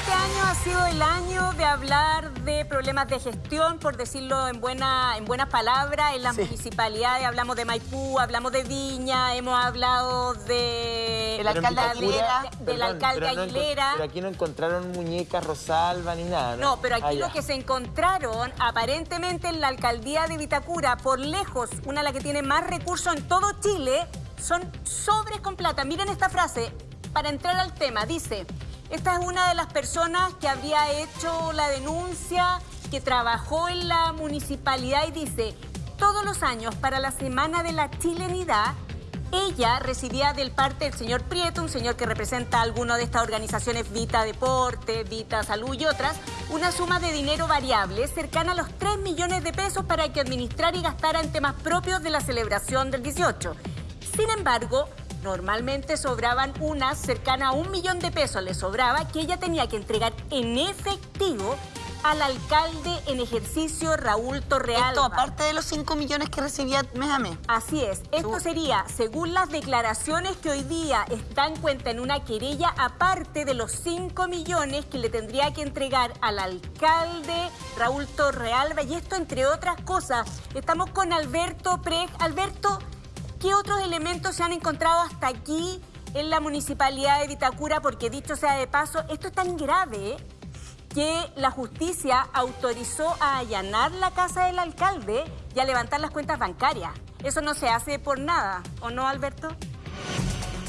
este año ha sido el año de hablar de problemas de gestión, por decirlo en, buena, en buenas palabras, en las municipalidades. Hablamos de Maipú, hablamos de Viña, hemos hablado de... El alcalde Aguilera. Del alcalde Aguilera. pero aquí no encontraron muñecas Rosalba ni nada, ¿no? No, pero aquí Ah, lo que se encontraron, aparentemente en la alcaldía de Vitacura, por lejos, una de las que tiene más recursos en todo Chile, son sobres con plata. Miren esta frase, para entrar al tema, dice... Esta es una de las personas que habría hecho la denuncia, que trabajó en la municipalidad y dice, todos los años para la Semana de la Chilenidad, ella recibía del parte del señor Prieto, un señor que representa alguna de estas organizaciones Vita Deporte, Vita Salud y otras, una suma de dinero variable cercana a los 3 millones de pesos para que administrar y gastara en temas propios de la celebración del 18. Sin embargo, normalmente sobraban unas cercanas a un millón de pesos, le sobraba, que ella tenía que entregar en efectivo al alcalde en ejercicio Raúl Torrealba. Esto aparte de los 5 millones que recibía mes a mes. Así es. Esto sería, según las declaraciones que hoy día está en cuenta en una querella, aparte de los 5 millones que le tendría que entregar al alcalde Raúl Torrealba. Y esto, entre otras cosas, estamos con Alberto Prej. Alberto, ¿qué otros elementos se han encontrado hasta aquí en la municipalidad de Vitacura? Porque dicho sea de paso, esto es tan grave que la justicia autorizó a allanar la casa del alcalde y a levantar las cuentas bancarias. Eso no se hace por nada, ¿o no, Alberto?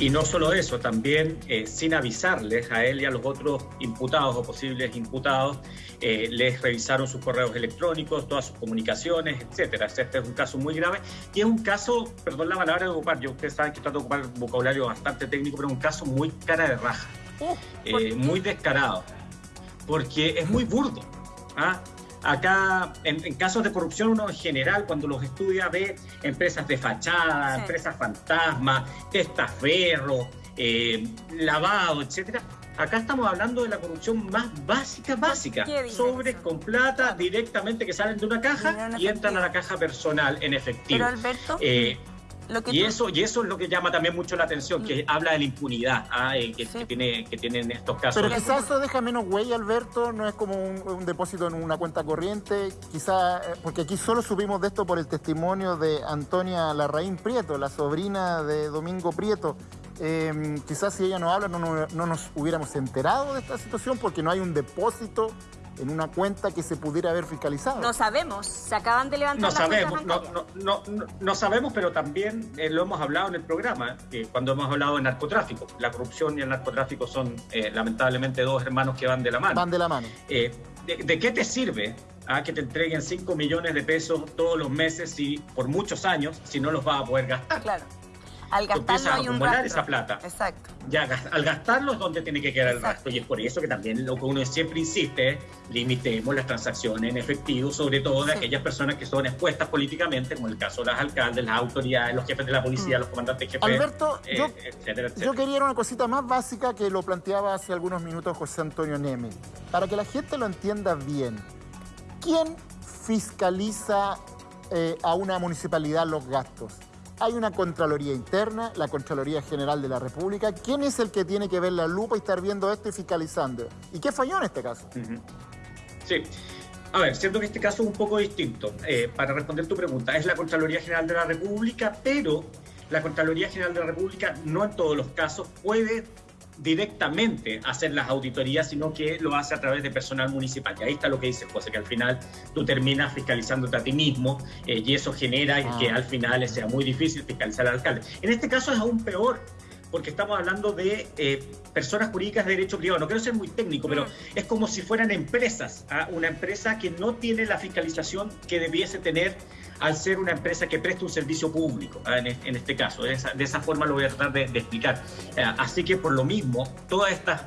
Y no solo eso, también eh, sin avisarles a él y a los otros imputados o posibles imputados, eh, les revisaron sus correos electrónicos, todas sus comunicaciones, etcétera. Este es un caso muy grave y es un caso, perdón la palabra de ocupar, yo ustedes saben que trato de ocupar un vocabulario bastante técnico, pero es un caso muy cara de raja, eh, ¿por qué? muy descarado, porque es muy burdo. ¿ah? Acá, en, en casos de corrupción, uno en general, cuando los estudia, ve empresas de fachada, Sí. empresas fantasma, testaferro, eh, lavado, etcétera. Acá estamos hablando de la corrupción más básica, básica. Sobres con plata directamente que salen de una caja y entran a la caja personal en efectivo. Pero Alberto, Eh, lo que y tú- eso, y eso es lo que llama también mucho la atención, que habla de la impunidad ah, eh, que, Sí. que tiene, que tienen estos casos. Pero quizás eso deja menos huella, Alberto, no es como un, un depósito en una cuenta corriente, quizás, porque aquí solo supimos de esto por el testimonio de Antonia Larraín Prieto, la sobrina de Domingo Prieto. Eh, quizás si ella no habla no, no- no nos hubiéramos enterado de esta situación porque no hay un depósito en una cuenta que se pudiera haber fiscalizado. No sabemos, se acaban de levantar No las sabemos, no, no, no, no- no sabemos, pero también eh, lo hemos hablado en el programa, eh, cuando hemos hablado de narcotráfico. La corrupción y el narcotráfico son eh, lamentablemente dos hermanos que van de la mano. Van de la mano. Eh, ¿de, de qué te sirve ah, que te entreguen 5 millones de pesos todos los meses si por muchos años si no los vas a poder gastar? Claro. Al gastarlo a hay un acumular rastro. esa plata. Exacto. Ya al gastarlo es donde tiene que quedar el rastro. Y es por eso que también lo que uno siempre insiste es limitemos las transacciones en efectivo, sobre todo de Sí. aquellas personas que son expuestas políticamente, como el caso de las alcaldes, las autoridades, los jefes de la policía, Mm. los comandantes jefes, Alberto, eh, yo, etcétera, etcétera. yo quería una cosita más básica que lo planteaba hace algunos minutos José Antonio Neme. Para que la gente lo entienda bien, ¿quién fiscaliza eh, a una municipalidad los gastos? Hay una Contraloría Interna, la Contraloría General de la República. ¿Quién es el que tiene que ver la lupa y estar viendo esto y fiscalizando? ¿Y qué falló en este caso? Sí. A ver, siento que este caso es un poco distinto. Eh, para responder tu pregunta, es la Contraloría General de la República, pero la Contraloría General de la República no en todos los casos puede directamente hacer las auditorías, sino que lo hace a través de personal municipal. Y ahí está lo que dice José, que al final tú terminas fiscalizándote a ti mismo eh, y eso genera Ah. que al final sea muy difícil fiscalizar al alcalde. En este caso es aún peor, porque estamos hablando de eh, personas jurídicas de derecho privado. No quiero ser muy técnico, pero es como si fueran empresas. ¿ah? Una empresa que no tiene la fiscalización que debiese tener al ser una empresa que presta un servicio público, ¿ah? en, es- en este caso. De esa, de esa forma lo voy a tratar de, de explicar. Eh, así que por lo mismo, todas estas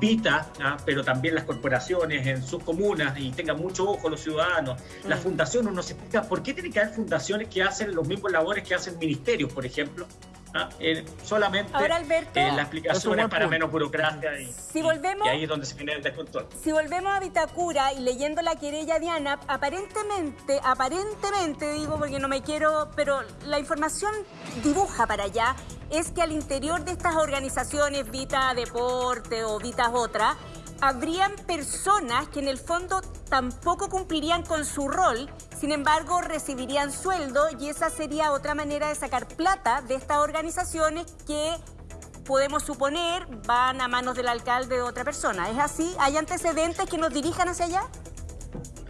Vita, ¿ah? pero también las corporaciones en sus comunas y tengan mucho ojo los ciudadanos. La Mm. fundación, uno se explica por qué tiene que haber fundaciones que hacen los mismos labores que hacen ministerios, por ejemplo. ¿Ah? Eh, solamente Ahora, Alberto, eh, la Es un explicación buen es para punto. menos burocracia y, Si volvemos- y ahí es donde se genera el descontrol. Si volvemos a Vitacura y leyendo la querella de ANAP, aparentemente, aparentemente digo porque no me quiero, pero la información dibuja para allá, es que al interior de estas organizaciones, Vita Deporte o Vitas Otra, habrían personas que en el fondo tampoco cumplirían con su rol, sin embargo recibirían sueldo y esa sería otra manera de sacar plata de estas organizaciones que podemos suponer van a manos del alcalde de otra persona. ¿Es así? ¿Hay antecedentes que nos dirijan hacia allá?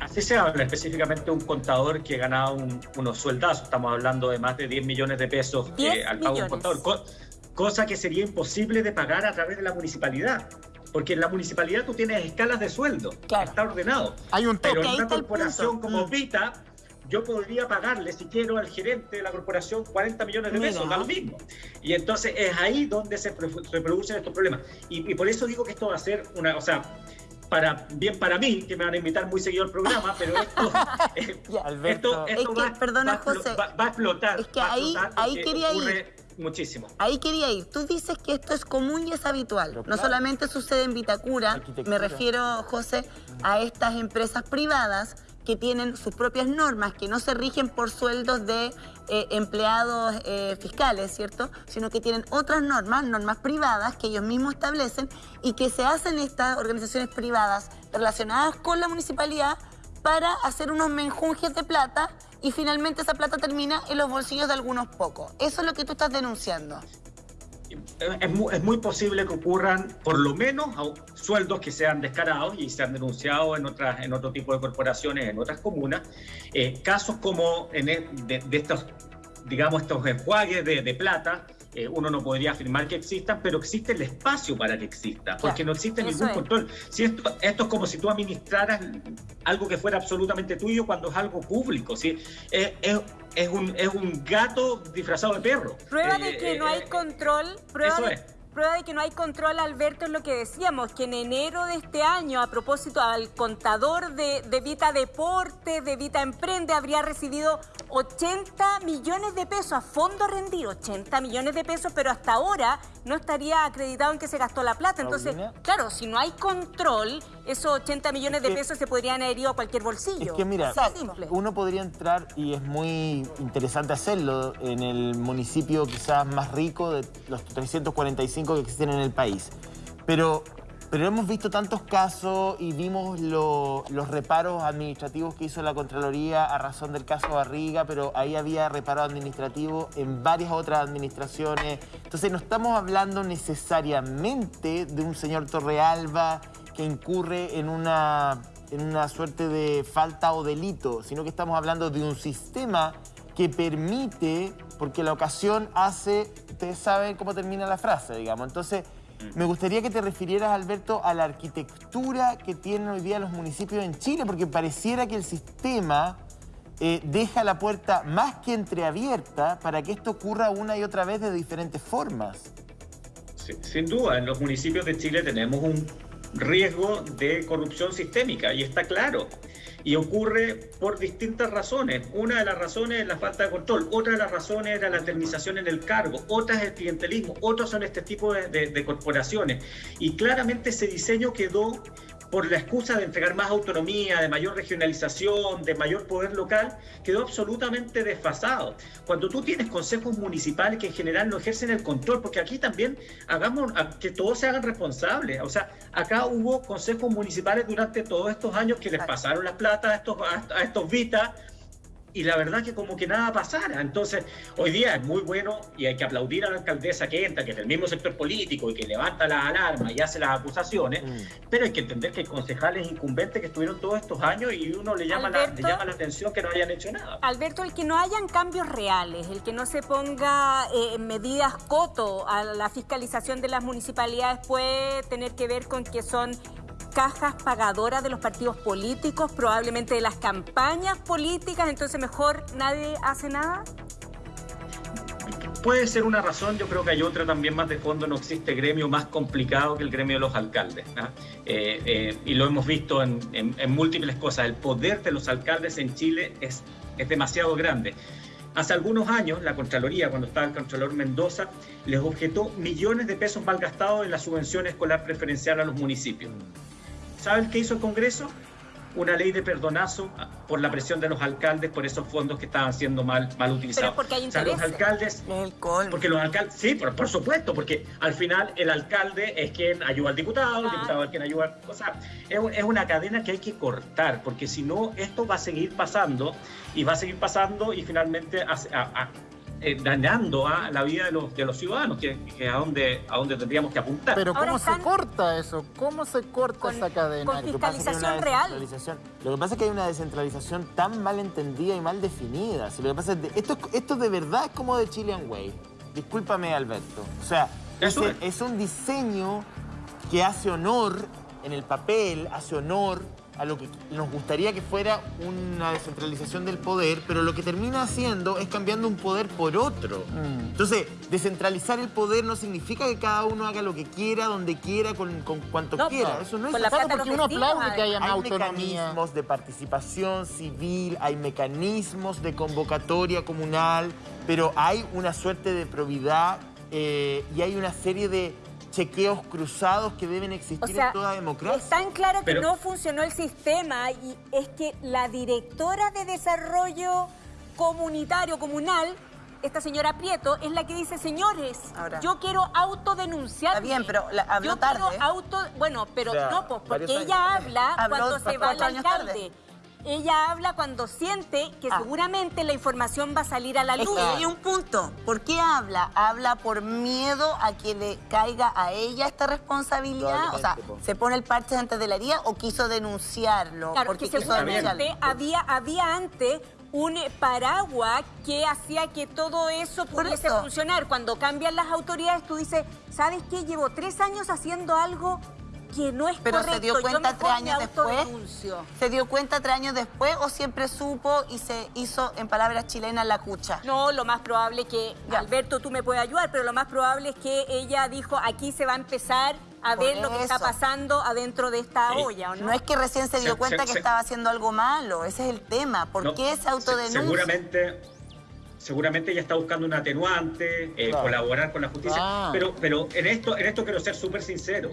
Así se habla específicamente de un contador que ganaba un, unos sueldazos, estamos hablando de más de 10 millones de pesos 10 eh, al pago de un contador, co- cosa que sería imposible de pagar a través de la municipalidad. Porque en la municipalidad tú tienes escalas de sueldo, Claro. está ordenado. Hay un Pero tope. ahí en una corporación como Mm. Vita, yo podría pagarle, si quiero, al gerente de la corporación 40 millones de pesos, da lo mismo. Y entonces es ahí donde se se producen estos problemas. Y, y por eso digo que esto va a ser una, o sea, para, bien para mí, que me van a invitar muy seguido al programa, pero esto, eh, esto, esto Es que, va, perdona, va José, va- va a explotar. es que ahí- explotar ahí porque quería ir. Muchísimo. Ahí quería ir. Tú dices que esto es común y es habitual. Pero No claro. solamente sucede en Vitacura, me refiero, José, a estas empresas privadas que tienen sus propias normas, que no se rigen por sueldos de eh, empleados eh, fiscales, ¿cierto? Sino que tienen otras normas, normas privadas que ellos mismos establecen y que se hacen estas organizaciones privadas relacionadas con la municipalidad para hacer unos menjunjes de plata y finalmente esa plata termina en los bolsillos de algunos pocos. Eso es lo que tú estás denunciando. Es muy, es muy posible que ocurran, por lo menos, sueldos que sean descarados y se han denunciado en, otras, en otro tipo de corporaciones, en otras comunas. Eh, casos como en e- de, de estos, digamos, estos enjuagues de plata, eh, uno no podría afirmar que existan, pero existe el espacio para que exista, porque no existe ningún es. control. Si esto, esto es como si tú administraras algo que fuera absolutamente tuyo cuando es algo público. ¿sí? Es, es- es un, es un gato disfrazado de perro. Prueba Eh, de que eh, no hay eh, control, prueba eso de, es. prueba de que no hay control, Alberto, es lo que decíamos, que en enero de este año, a propósito al contador de, de Vita Deporte, de Vita Emprende, habría recibido 80 millones de pesos a fondo rendido, 80 millones de pesos, pero hasta ahora no estaría acreditado en que se gastó la plata. Entonces, Paulina. claro, si no hay control, esos 80 millones de que- pesos se podrían haber ido a cualquier bolsillo. Es que mira, uno podría entrar, y es muy interesante hacerlo, en el municipio quizás más rico de los 345 que existen en el país. Pero, pero hemos visto tantos casos y vimos lo- los reparos administrativos que hizo la Contraloría a razón del caso Barriga, pero ahí había reparo administrativo en varias otras administraciones. Entonces no estamos hablando necesariamente de un señor Torrealba que incurre en una, en una suerte de falta o delito, sino que estamos hablando de un sistema que permite, porque la ocasión hace, ustedes saben cómo termina la frase, digamos. Entonces, me gustaría que te refirieras, Alberto, a la arquitectura que tienen hoy día los municipios en Chile, porque pareciera que el sistema eh, deja la puerta más que entreabierta para que esto ocurra una y otra vez de diferentes formas. Sin duda, en los municipios de Chile tenemos un riesgo de corrupción sistémica y está claro. Y ocurre por distintas razones. Una de las razones es la falta de control, otra de las razones era la eternización en el cargo, otra es el clientelismo, otros son este tipo de corporaciones. Y claramente ese diseño quedó por la excusa de entregar más autonomía, de mayor regionalización, de mayor poder local, quedó absolutamente desfasado. Cuando tú tienes consejos municipales que en general no ejercen el control, porque aquí también hagamos que todos se hagan responsables. O sea, acá hubo consejos municipales durante todos estos años que les pasaron las plata a estos, a, a estos vitas y la verdad que como que nada pasara. Entonces, hoy día es muy bueno y hay que aplaudir a la alcaldesa que entra, que es del mismo sector político y que levanta la alarma y hace las acusaciones, pero hay que entender que hay concejales incumbentes que estuvieron todos estos años y uno le llama, la, le Alberto. llama la atención que no hayan hecho nada. Alberto, el que no hayan cambios reales, el que no se ponga eh, medidas coto a la fiscalización de las municipalidades puede tener que ver con que son cajas pagadoras de los partidos políticos, probablemente de las campañas políticas, entonces mejor nadie hace nada. Puede ser una razón, yo creo que hay otra también más de fondo, no existe gremio más complicado que el gremio de los alcaldes. ¿no? Eh, eh, y lo hemos visto en múltiples cosas, el poder de los alcaldes en Chile es, es demasiado grande. Hace algunos años, la Contraloría, cuando estaba el Contralor Mendoza, les objetó millones de pesos malgastados en la subvención escolar preferencial a los municipios. ¿Saben qué hizo el Congreso? una ley de perdonazo por la presión de los alcaldes por esos fondos que estaban siendo mal, mal utilizados. porque hay O sea, los alcaldes porque los alcaldes, sí, por, por supuesto, porque al final el alcalde es quien ayuda al diputado, el diputado es quien ayuda. O sea, es, un- es una cadena que hay que cortar, porque si no, esto va a seguir pasando y va a seguir pasando y finalmente a- eh, dañando a la vida de los, de los ciudadanos, que, que es a donde, a donde tendríamos que apuntar. Pero Ahora ¿cómo están- se corta eso? ¿Cómo se corta Con- esa cadena? con Fiscalización real. Lo que pasa es que hay una descentralización tan mal entendida y mal definida. Si lo que pasa es de- esto, esto de verdad es como de Chilean Way. Discúlpame, Alberto. O sea, es. es un diseño que hace honor en el papel, hace honor a lo que nos gustaría que fuera una descentralización del poder, pero lo que termina haciendo es cambiando un poder por otro. Mm. Entonces, descentralizar el poder no significa que cada uno haga lo que quiera, donde quiera, con, con cuanto No, quiera. no. Eso no es de porque uno aplaude que haya más Hay autonomía. mecanismos de participación civil, hay mecanismos de convocatoria comunal, pero hay una suerte de probidad eh, y hay una serie de chequeos cruzados que deben existir O sea, en toda democracia. es tan claro que Pero- no funcionó el sistema y es que la directora de desarrollo comunitario, comunal, esta señora Prieto, es la que dice, señores, Ahora. yo quiero autodenunciar. Está bien, pero la- habló yo tarde. quiero auto... Bueno, pero O sea, no, pues, porque ella habla Habló cuando se va años alcalde. tarde. Ella habla cuando siente que Ah. seguramente la información va a salir a la Es luz. que hay un punto. ¿Por qué habla? Habla por miedo a que le caiga a ella esta responsabilidad. O sea. ¿se pone el parche antes de la herida o quiso denunciarlo? Claro, porque que seguramente había, había antes un paraguas que hacía que todo eso pudiese eso. funcionar. Cuando cambian las autoridades, tú dices, ¿sabes qué? Llevo tres años haciendo algo que no es Pero correcto. se dio cuenta tres años después. autodenuncio". ¿Se dio cuenta tres años después o siempre supo y se hizo, en palabras chilenas, la cucha? No, lo más probable que, Ya. Alberto, tú me puedes ayudar, pero lo más probable es que ella dijo, aquí se va a empezar a Por ver lo que está pasando adentro de esta Sí. olla, ¿o no? No es que recién se dio Se- cuenta se- que se- estaba haciendo algo malo, ese es el tema. ¿Por No, qué se se- autodenuncia? Seguramente, seguramente ella está buscando un atenuante, eh, Claro. colaborar con la justicia. Ah. Pero, pero en esto, en esto quiero ser súper sincero.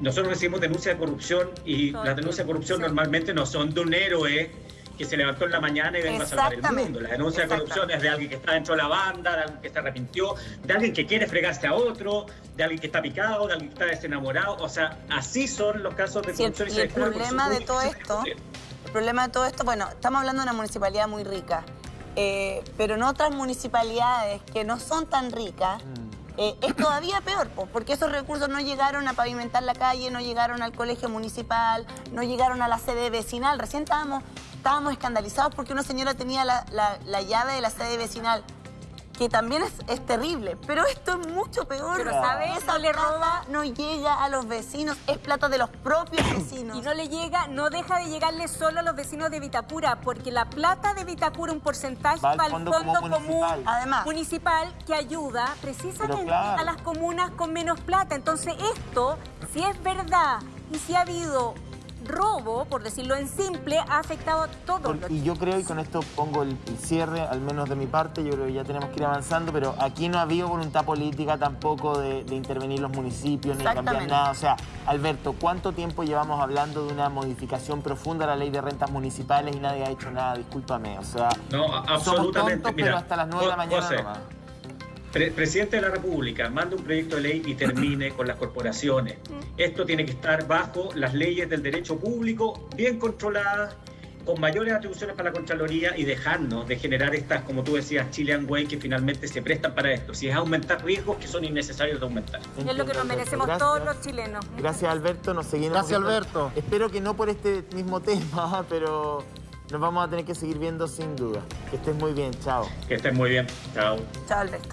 Nosotros recibimos denuncias de corrupción y Todo las denuncias de corrupción sí. normalmente no son de un héroe que se levantó en la mañana y venga a salvar el mundo. La denuncia de corrupción es de alguien que está dentro de la banda, de alguien que se arrepintió, de alguien que quiere fregarse a otro, de alguien que está picado, de alguien que está desenamorado. O sea, así son los casos de Sí, corrupción. y se el problema de todo esto-. El problema de todo esto, bueno, estamos hablando de una municipalidad muy rica, eh, pero en otras municipalidades que no son tan ricas, eh, es todavía peor, po, porque esos recursos no llegaron a pavimentar la calle, no llegaron al colegio municipal, no llegaron a la sede vecinal. Recién estábamos, escandalizados porque una señora tenía la- la llave de la sede vecinal, que también es, es terrible, pero esto es mucho peor. Pero, ¿sabes? Esa No le plata roba- no llega a los vecinos, es plata de los propios vecinos. Y no le llega, no deja de llegarle solo a los vecinos de Vitacura, porque la plata de Vitacura, un porcentaje Va al fondo fondo, común común municipal. Además. municipal que ayuda precisamente claro. a las comunas con menos plata. Entonces esto, si es verdad y si ha habido robo, por decirlo en simple, ha afectado a todos Por- los y yo creo, y con esto pongo el, el cierre, al menos de mi parte, yo creo que ya tenemos que ir avanzando, pero aquí no ha habido voluntad política tampoco de, de intervenir los municipios ni de cambiar nada. O sea, Alberto, ¿cuánto tiempo llevamos hablando de una modificación profunda a la ley de rentas municipales y nadie ha hecho nada? Discúlpame, o sea, No, a- somos absolutamente. tontos, Mira, pero hasta las 9 de la mañana José, nomás. Pre- presidente de la República, manda un proyecto de ley y termine con las corporaciones. Esto tiene que estar bajo las leyes del derecho público, bien controladas, con mayores atribuciones para la Contraloría y dejarnos de generar estas, como tú decías, Chilean Way, que finalmente se prestan para esto. Si es aumentar riesgos que son innecesarios de aumentar. es lo que nos Alberto. merecemos Gracias. todos los chilenos. Gracias Alberto, nos seguimos Gracias. Alberto. Espero que no por este mismo tema, pero nos vamos a tener que seguir viendo sin duda. Que estés muy bien, chao. Que estén muy bien. Chao. Chao, Alberto.